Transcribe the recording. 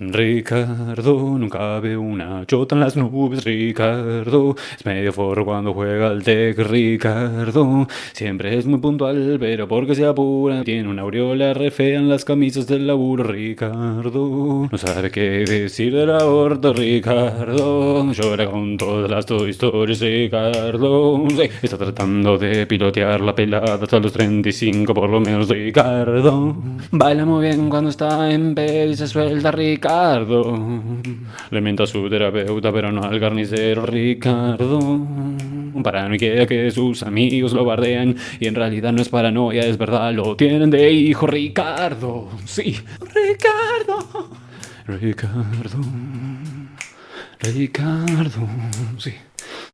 Ricardo, nunca ve una chota en las nubes, Ricardo, es medio forro cuando juega al tec, Ricardo, siempre es muy puntual, pero porque se apura, tiene una aureola re en las camisas del laburo, Ricardo, no sabe qué decir del aborto, Ricardo, llora con todas las historias, Ricardo, está tratando de pilotear la pelada hasta los 35 por lo menos, Ricardo, baila muy bien cuando está en pedo y se suelta, Ricardo, Ricardo. Le miento a su terapeuta, pero no al carnicero Ricardo. Paranoia que sus amigos lo bardean y en realidad no es paranoia, es verdad, lo tienen de hijo Ricardo. Sí, Ricardo. Ricardo. Ricardo. Sí.